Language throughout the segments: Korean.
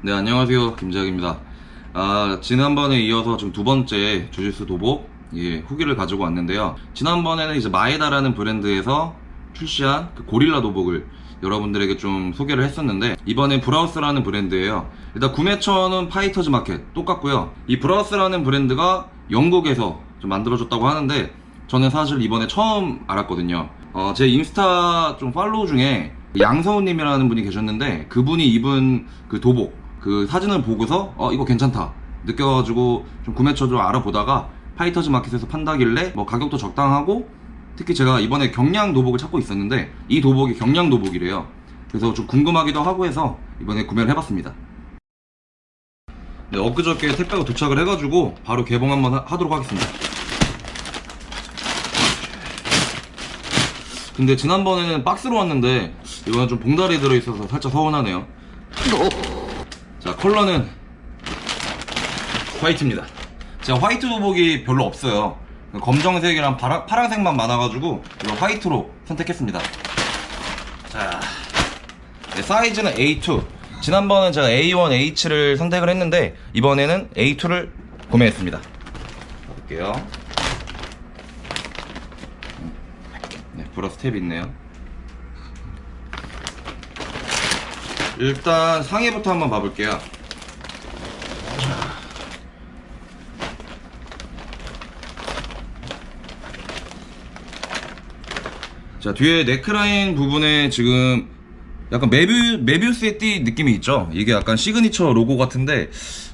네 안녕하세요. 김재학입니다. 아 지난번에 이어서 지금 두 번째 주짓수 도복 예, 후기를 가지고 왔는데요. 지난번에는 이제 마에다라는 브랜드에서 출시한 그 고릴라 도복을 여러분들에게 좀 소개를 했었는데 이번엔 브라우스라는 브랜드예요. 일단 구매처는 파이터즈 마켓 똑같고요. 이 브라우스라는 브랜드가 영국에서 좀 만들어졌다고 하는데 저는 사실 이번에 처음 알았거든요. 어, 제 인스타 좀 팔로우 중에 양서우님이라는 분이 계셨는데 그분이 입은 그 도복 그 사진을 보고서 어 이거 괜찮다. 느껴가지고 좀 구매처 좀 알아보다가 파이터즈 마켓에서 판다길래 뭐 가격도 적당하고 특히 제가 이번에 경량 도복을 찾고 있었는데 이 도복이 경량 도복이래요. 그래서 좀 궁금하기도 하고 해서 이번에 구매를 해봤습니다. 네, 엊그저께 택배가 도착을 해가지고 바로 개봉 한번 하- 하도록 하겠습니다. 근데 지난번에는 박스로 왔는데 이번엔 좀 봉다리 들어있어서 살짝 서운하네요. 자 컬러는 화이트입니다. 제가 화이트 도복이 별로 없어요. 검정색이랑 파라, 파란색만 많아가지고 이거 화이트로 선택했습니다. 자 네, 사이즈는 A2 지난번은 제가 A1, H를 선택을 했는데 이번에는 A2를 구매했습니다. 볼게요. 네, 브라우스 탭이 있네요. 일단 상의부터 한번 봐볼게요 자 뒤에 네크라인 부분에 지금 약간 메비, 메비우스의 띠 느낌이 있죠? 이게 약간 시그니처 로고 같은데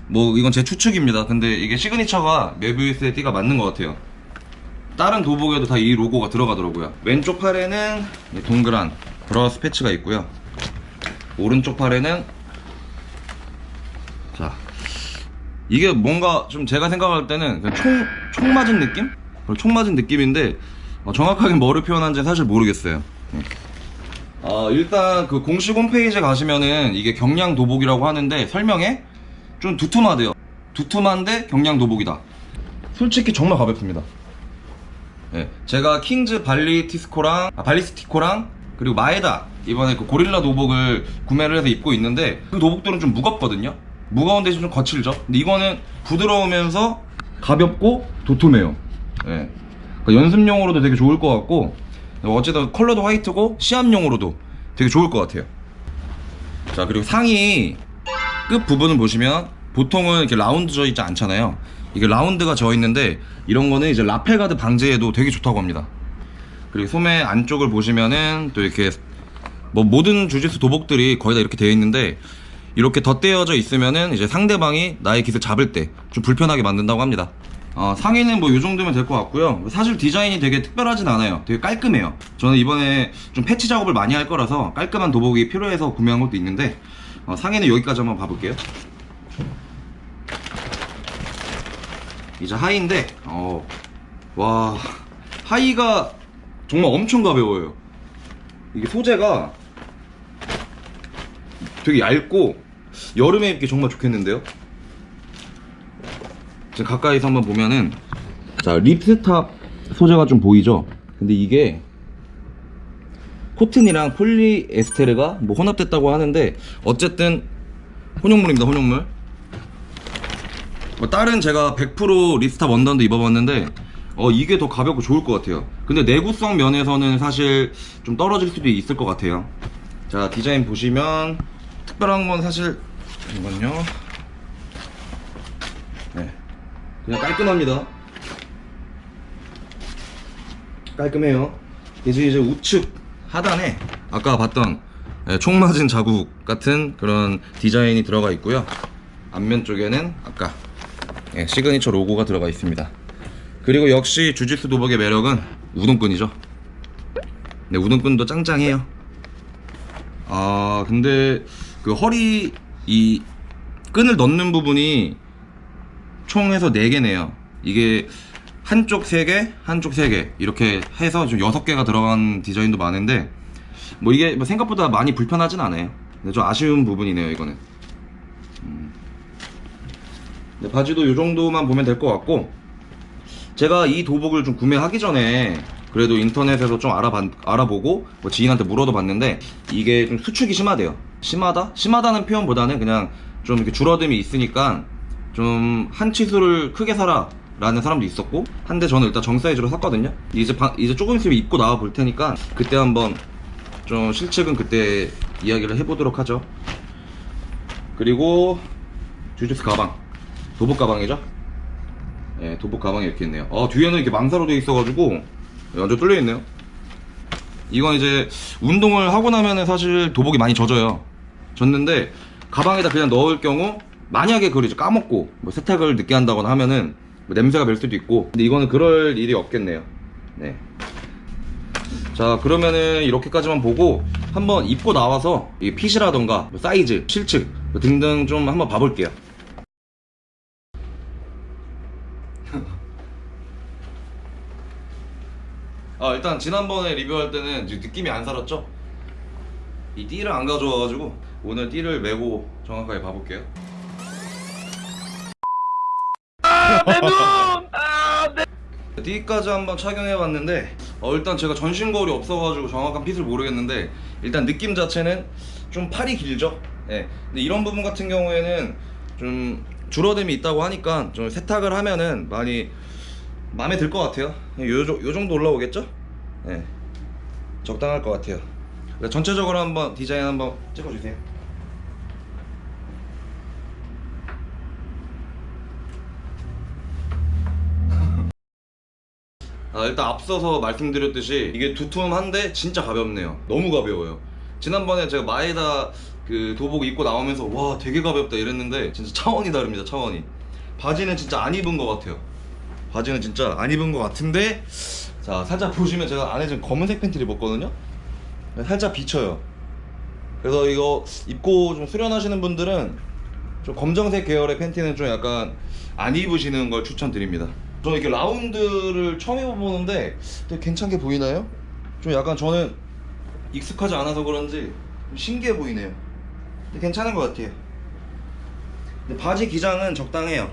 뭐 이건 제 추측입니다. 근데 이게 시그니처가 메비우스의 띠가 맞는 것 같아요. 다른 도복에도 다 이 로고가 들어가더라고요. 왼쪽 팔에는 이 동그란 브라우스 패치가 있고요. 오른쪽 팔에는 자 이게 뭔가 좀 제가 생각할 때는 총, 총 맞은 느낌? 총 맞은 느낌인데 어, 정확하게 뭐를 표현한지 사실 모르겠어요. 네. 어, 일단 그 공식 홈페이지에 가시면은 이게 경량 도복이라고 하는데 설명에 좀 두툼하대요. 두툼한데 경량 도복이다. 솔직히 정말 가볍습니다. 예, 제가 킹즈 발리티스코랑 아, 발리스티코랑 그리고 마에다 이번에 그 고릴라 도복을 구매를 해서 입고 있는데 그 도복들은 좀 무겁거든요. 무거운 대신 좀 거칠죠. 근데 이거는 부드러우면서 가볍고 도톰해요. 예. 그러니까 연습용으로도 되게 좋을 것 같고 어쨌든 컬러도 화이트고 시합용으로도 되게 좋을 것 같아요. 자 그리고 상의 끝 부분을 보시면 보통은 이렇게 라운드 져 있지 않잖아요. 이게 라운드가 져 있는데 이런 거는 이제 라펠 가드 방지에도 되게 좋다고 합니다. 그리고 소매 안쪽을 보시면은 또 이렇게 뭐 모든 주짓수 도복들이 거의 다 이렇게 되어 있는데 이렇게 덧대어져 있으면은 이제 상대방이 나의 깃을 잡을 때 좀 불편하게 만든다고 합니다 어, 상의는 뭐 이 정도면 될 것 같고요. 사실 디자인이 되게 특별하진 않아요. 되게 깔끔해요. 저는 이번에 좀 패치 작업을 많이 할 거라서 깔끔한 도복이 필요해서 구매한 것도 있는데 어, 상의는 여기까지 한번 봐볼게요. 이제 하의인데 어, 와 하의가 정말 엄청 가벼워요. 이게 소재가 되게 얇고 여름에 입기 정말 좋겠는데요 가까이서 한번 보면은 자 립스탑 소재가 좀 보이죠? 근데 이게 코튼이랑 폴리에스테르가 뭐 혼합됐다고 하는데 어쨌든 혼용물입니다 혼용물. 뭐 다른 제가 100% ripstop 원단도 입어봤는데 어 이게 더 가볍고 좋을 것 같아요. 근데 내구성 면에서는 사실 좀 떨어질 수도 있을 것 같아요. 자 디자인 보시면 특별한 건 사실 잠깐만요 네 그냥 깔끔합니다. 깔끔해요. 이제 이제 우측 하단에 아까 봤던 예, 총 맞은 자국 같은 그런 디자인이 들어가 있고요. 앞면 쪽에는 아까 예, 시그니처 로고가 들어가 있습니다. 그리고 역시 주짓수 도복의 매력은 우동끈이죠. 네 우동끈도 짱짱해요. 아 근데 그 허리 이 끈을 넣는 부분이 총 해서 4개 네요. 이게 한쪽 3개 한쪽 3개. 이렇게 해서 좀 6개가 들어간 디자인도 많은데 뭐 이게 뭐 생각보다 많이 불편하진 않아요. 근데 좀 아쉬운 부분이네요 이거는. 음. 네, 바지도 이 정도만 보면 될 것 같고 제가 이 도복을 좀 구매하기 전에 그래도 인터넷에서 좀 알아봐, 알아보고 뭐 지인한테 물어도 봤는데 이게 좀 수축이 심하대요. 심하다? 심하다는 표현보다는 그냥 좀 이렇게 줄어듦이 있으니까 좀 한 치수를 크게 사라 라는 사람도 있었고 한데 저는 일단 정 사이즈로 샀거든요. 이제 바- 이제 조금 있으면 입고 나와 볼 테니까 그때 한번 좀 실측은 그때 이야기를 해보도록 하죠. 그리고 주주스 가방. 도복 가방이죠? 예, 도복 가방이 이렇게 있네요. 아 뒤에는 이렇게 망사로 되어 있어가지고 완전 뚫려 있네요. 이건 이제 운동을 하고 나면은 사실 도복이 많이 젖어요. 젖는데 가방에다 그냥 넣을 경우 만약에 그걸 이제 까먹고 뭐 세탁을 늦게 한다거나 하면은 뭐 냄새가 별 수도 있고 근데 이거는 그럴 일이 없겠네요 네. 자 그러면은 이렇게까지만 보고 한번 입고 나와서 이 핏이라던가 뭐 사이즈, 실측 뭐 등등 좀 한번 봐볼게요 아 일단 지난번에 리뷰할 때는 느낌이 안 살았죠? 이 띠를 안 가져와가지고 오늘 띠를 메고 정확하게 봐볼게요 띠까지 한번 착용해봤는데 어, 일단 제가 전신 거울이 없어가지고 정확한 핏을 모르겠는데 일단 느낌 자체는 좀 팔이 길죠 예. 근데 이런 부분 같은 경우에는 좀 줄어듦이 있다고 하니까 좀 세탁을 하면은 많이 마음에 들 것 같아요 요, 요 정도 올라오겠죠? 예. 적당할 것 같아요 전체적으로 한번 디자인 한번 찍어주세요 아, 일단 앞서서 말씀드렸듯이 이게 두툼한데 진짜 가볍네요. 너무 가벼워요. 지난번에 제가 마에다 그 도복 입고 나오면서 와 되게 가볍다 이랬는데 진짜 차원이 다릅니다 차원이. 바지는 진짜 안 입은 것 같아요. 바지는 진짜 안 입은 것 같은데 자 살짝 보시면 제가 안에 지금 검은색 팬티를 입었거든요? 살짝 비쳐요. 그래서 이거 입고 좀 수련하시는 분들은 좀 검정색 계열의 팬티는 좀 약간 안 입으시는 걸 추천드립니다 저는 이렇게 라운드를 처음 입어보는데 되게 괜찮게 보이나요? 좀 약간 저는 익숙하지 않아서 그런지 좀 신기해 보이네요. 근데 괜찮은 것 같아요. 근데 바지 기장은 적당해요.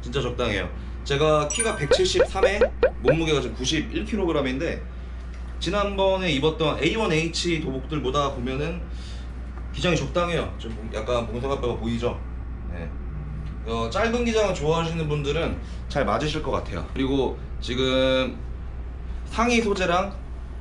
진짜 적당해요. 제가 키가 173에 몸무게가 지금 91kg인데 지난번에 입었던 A1H 도복들보다 보면은 기장이 적당해요. 좀 약간 봉사가뼈가 보이죠? 네. 어, 짧은 기장을 좋아하시는 분들은 잘 맞으실 것 같아요. 그리고 지금 상의 소재랑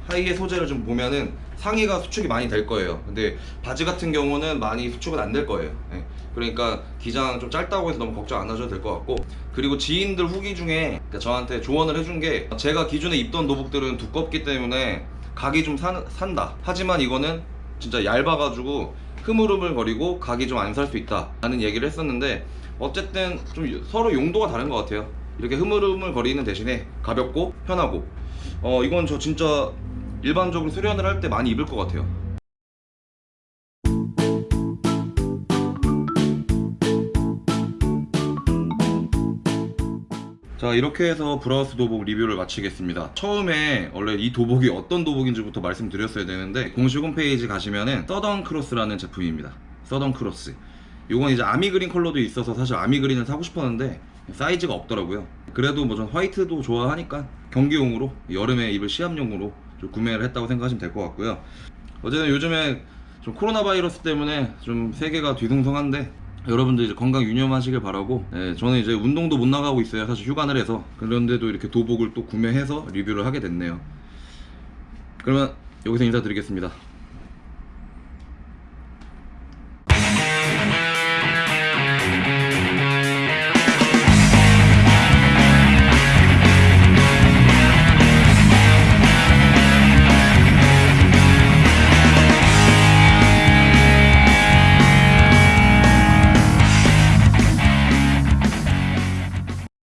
하의의 소재를 좀 보면은 상의가 수축이 많이 될 거예요. 근데 바지 같은 경우는 많이 수축은 안 될 거예요. 예. 그러니까 기장 좀 짧다고 해서 너무 걱정 안 하셔도 될 것 같고 그리고 지인들 후기 중에 그러니까 저한테 조언을 해준 게 제가 기존에 입던 도복들은 두껍기 때문에 각이 좀 산, 산다. 하지만 이거는 진짜 얇아가지고 흐물흐물거리고 각이 좀 안 살 수 있다 라는 얘기를 했었는데 어쨌든 좀 서로 용도가 다른 것 같아요. 이렇게 흐물흐물 거리는 대신에 가볍고 편하고. 어 이건 저 진짜 일반적으로 수련을 할 때 많이 입을 것 같아요. 자 이렇게 해서 브라우스 도복 리뷰를 마치겠습니다. 처음에 원래 이 도복이 어떤 도복인지부터 말씀드렸어야 되는데 공식 홈페이지 가시면은 서던 크로스라는 제품입니다. 서던 크로스 요건 이제 army green 컬러도 있어서 사실 army green을 사고 싶었는데 사이즈가 없더라고요. 그래도 뭐 전 화이트도 좋아하니까 경기용으로 여름에 입을 시합용으로 좀 구매를 했다고 생각하시면 될 것 같고요. 어쨌든 요즘에 좀 코로나 바이러스 때문에 좀 세계가 뒤숭숭한데 여러분들 이제 건강 유념하시길 바라고 예, 저는 이제 운동도 못 나가고 있어요. 사실 휴관을 해서. 그런데도 이렇게 도복을 또 구매해서 리뷰를 하게 됐네요. 그러면 여기서 인사드리겠습니다